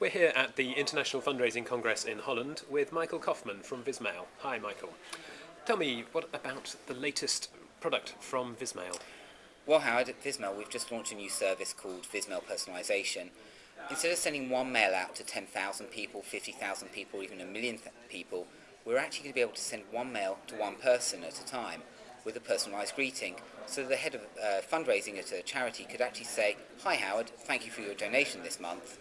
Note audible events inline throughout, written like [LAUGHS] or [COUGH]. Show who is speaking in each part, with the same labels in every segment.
Speaker 1: We're here at the International Fundraising Congress in Holland with Michael Kaufman from Vismail. Hi, Michael. Tell me, what about the latest product from Vismail?
Speaker 2: Well, Howard, at Vismail, we've just launched a new service called Vismail Personalisation. Instead of sending one mail out to 10,000 people, 50,000 people, even a million people, we're actually going to be able to send one mail to one person at a time with a personalised greeting. So the head of uh, fundraising at a charity could actually say, Hi Howard, thank you for your donation this month.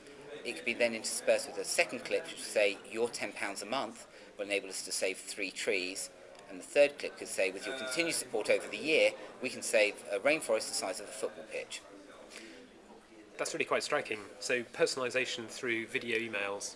Speaker 2: it could be then interspersed with a second clip which would say your £10 a month will enable us to save three trees and the third clip could say with your continued support over the year we can save a rainforest the size of a football pitch.
Speaker 1: That's really quite striking. So personalisation through video emails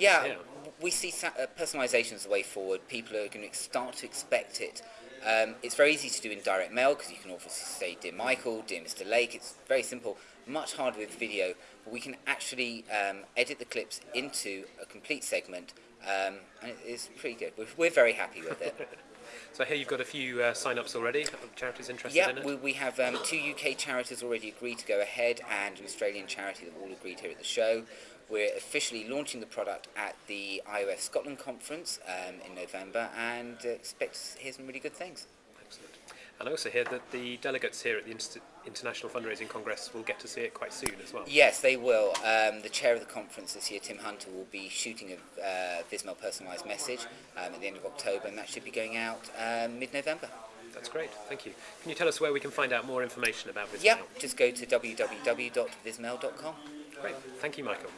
Speaker 2: Yeah, yeah. we see uh, personalisation as the way forward. People are going to start to expect it. Um, it's very easy to do in direct mail because you can obviously say, Dear Michael, Dear Mr. Lake. It's very simple. Much harder with video, but we can actually um, edit the clips into a complete segment, um, and it's pretty good. We're, we're very happy with it. [LAUGHS]
Speaker 1: so here you've got a few uh, sign-ups already, charities interested
Speaker 2: yeah,
Speaker 1: in it?
Speaker 2: we, we have um, two UK charities already agreed to go ahead and an Australian charity that all agreed here at the show. We're officially launching the product at the IoF Scotland conference um, in November and uh, expect to hear some really good things.
Speaker 1: Excellent. And I also hear that the delegates here at the Inst International Fundraising Congress will get to see it quite soon as well.
Speaker 2: Yes, they will. Um, the chair of the conference this year, Tim Hunter, will be shooting a uh, Vismail personalised message um, at the end of October, and that should be going out um, mid-November.
Speaker 1: That's great, thank you. Can you tell us where we can find out more information about Vismail?
Speaker 2: Yeah, just go to www.vismail.com.
Speaker 1: Great, thank you, Michael.